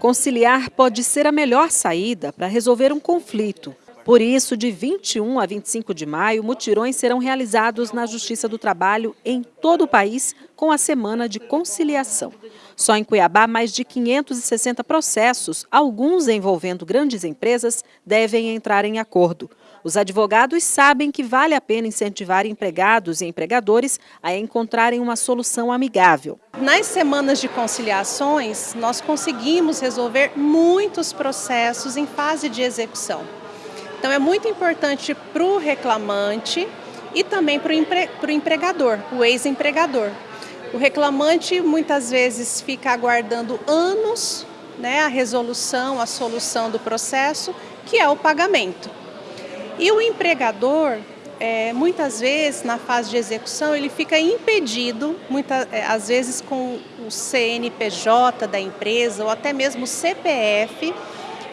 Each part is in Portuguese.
Conciliar pode ser a melhor saída para resolver um conflito. Por isso, de 21 a 25 de maio, mutirões serão realizados na Justiça do Trabalho em todo o país com a Semana de Conciliação. Só em Cuiabá, mais de 560 processos, alguns envolvendo grandes empresas, devem entrar em acordo. Os advogados sabem que vale a pena incentivar empregados e empregadores a encontrarem uma solução amigável. Nas semanas de conciliações, nós conseguimos resolver muitos processos em fase de execução. Então é muito importante para o reclamante e também para o empre empregador, o ex-empregador. O reclamante muitas vezes fica aguardando anos né, a resolução, a solução do processo, que é o pagamento. E o empregador, é, muitas vezes, na fase de execução, ele fica impedido, muitas, é, às vezes com o CNPJ da empresa ou até mesmo o CPF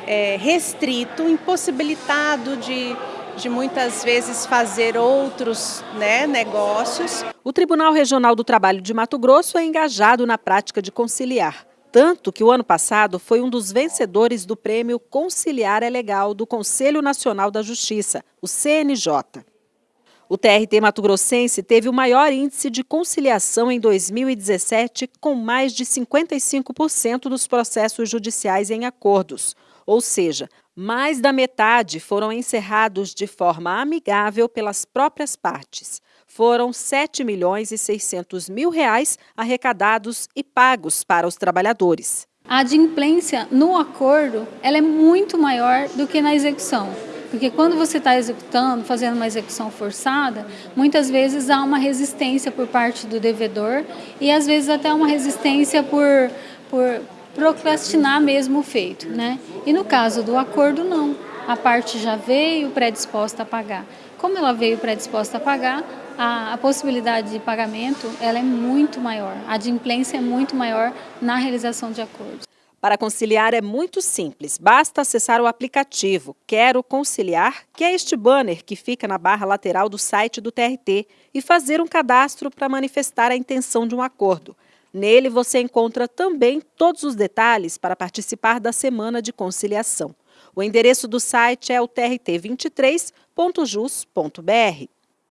é, restrito, impossibilitado de, de muitas vezes fazer outros né, negócios. O Tribunal Regional do Trabalho de Mato Grosso é engajado na prática de conciliar. Tanto que o ano passado foi um dos vencedores do prêmio Conciliar é Legal do Conselho Nacional da Justiça, o CNJ. O TRT Mato Grossense teve o maior índice de conciliação em 2017, com mais de 55% dos processos judiciais em acordos. Ou seja, mais da metade foram encerrados de forma amigável pelas próprias partes. Foram 7 milhões e 600 mil reais arrecadados e pagos para os trabalhadores. A adimplência no acordo ela é muito maior do que na execução. Porque quando você está executando, fazendo uma execução forçada, muitas vezes há uma resistência por parte do devedor e às vezes até uma resistência por, por procrastinar mesmo o feito. Né? E no caso do acordo, não. A parte já veio predisposta a pagar. Como ela veio predisposta a pagar, a, a, possibilidade de pagamento ela é muito maior, a adimplência é muito maior na realização de acordos. Para conciliar é muito simples, basta acessar o aplicativo Quero Conciliar, que é este banner que fica na barra lateral do site do TRT, e fazer um cadastro para manifestar a intenção de um acordo. Nele você encontra também todos os detalhes para participar da Semana de Conciliação. O endereço do site é o trt23.jus.br.